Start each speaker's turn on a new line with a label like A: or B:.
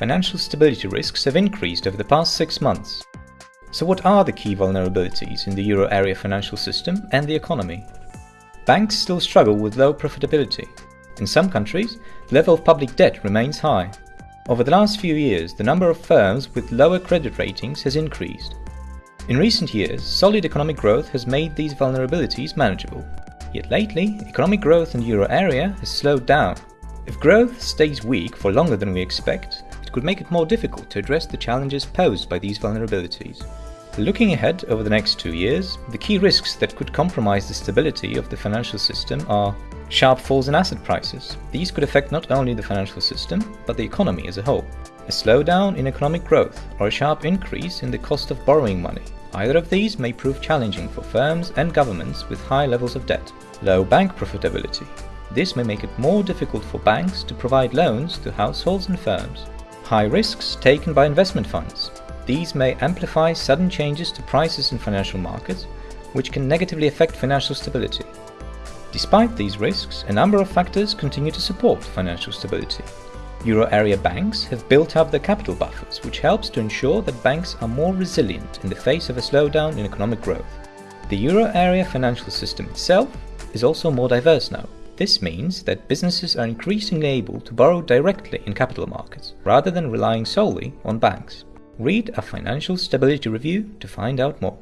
A: financial stability risks have increased over the past six months. So what are the key vulnerabilities in the euro area financial system and the economy? Banks still struggle with low profitability. In some countries, the level of public debt remains high. Over the last few years, the number of firms with lower credit ratings has increased. In recent years, solid economic growth has made these vulnerabilities manageable. Yet lately, economic growth in the euro area has slowed down. If growth stays weak for longer than we expect, could make it more difficult to address the challenges posed by these vulnerabilities. Looking ahead over the next two years, the key risks that could compromise the stability of the financial system are sharp falls in asset prices. These could affect not only the financial system, but the economy as a whole. A slowdown in economic growth or a sharp increase in the cost of borrowing money. Either of these may prove challenging for firms and governments with high levels of debt. Low bank profitability. This may make it more difficult for banks to provide loans to households and firms. High risks taken by investment funds. These may amplify sudden changes to prices in financial markets, which can negatively affect financial stability. Despite these risks, a number of factors continue to support financial stability. Euro area banks have built up their capital buffers, which helps to ensure that banks are more resilient in the face of a slowdown in economic growth. The euro area financial system itself is also more diverse now. This means that businesses are increasingly able to borrow directly in capital markets, rather than relying solely on banks. Read a financial stability review to find out more.